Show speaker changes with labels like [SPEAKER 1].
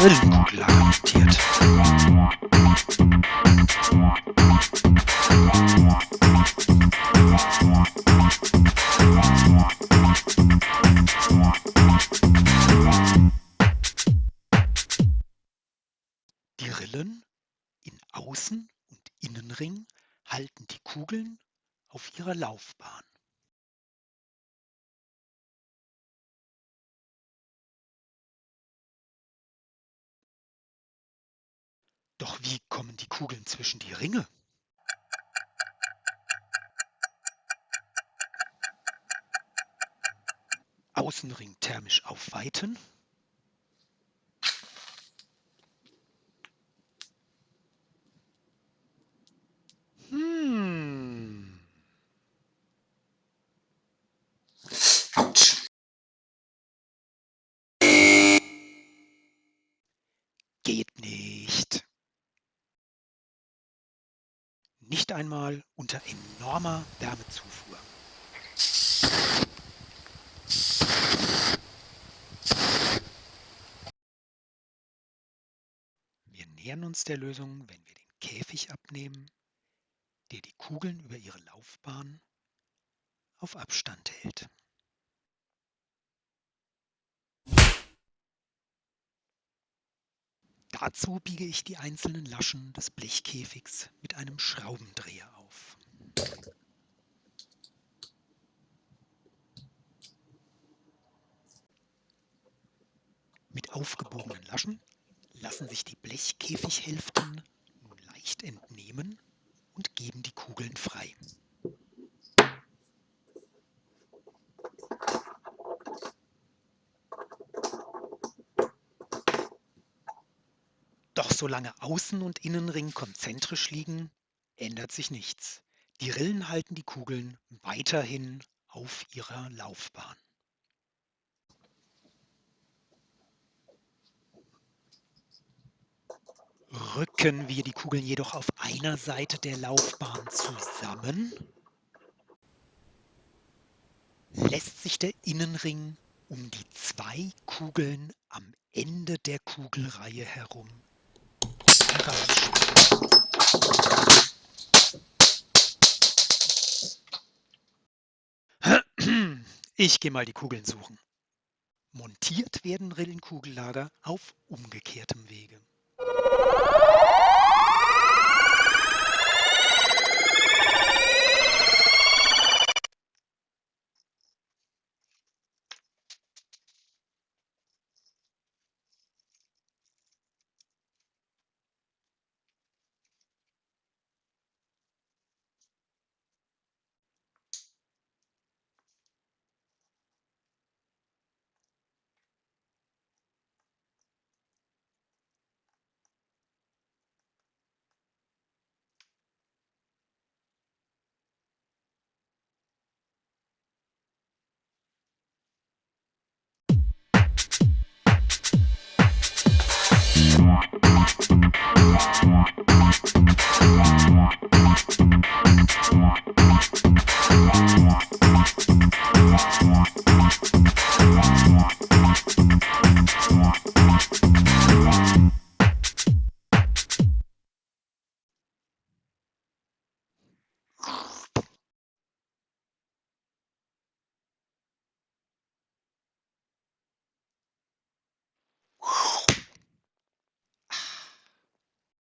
[SPEAKER 1] Rillenkugellager montiert. Die Rillen in Außen- und Innenring halten die Kugeln auf ihrer Laufbahn. Doch wie kommen die Kugeln zwischen die Ringe? Außenring thermisch aufweiten. Hm. Geht nicht. Nicht einmal unter enormer Wärmezufuhr. Wir nähern uns der Lösung, wenn wir den Käfig abnehmen, der die Kugeln über ihre Laufbahn auf Abstand hält. Dazu biege ich die einzelnen Laschen des Blechkäfigs mit einem Schraubendreher auf. Mit aufgebogenen Laschen lassen sich die Blechkäfighälften nun leicht entnehmen und geben die Kugeln frei. Doch solange Außen- und Innenring konzentrisch liegen, ändert sich nichts. Die Rillen halten die Kugeln weiterhin auf ihrer Laufbahn. Rücken wir die Kugeln jedoch auf einer Seite der Laufbahn zusammen, lässt sich der Innenring um die zwei Kugeln am Ende der Kugelreihe herum Ich gehe mal die Kugeln suchen. Montiert werden Rillenkugellager auf umgekehrtem Wege.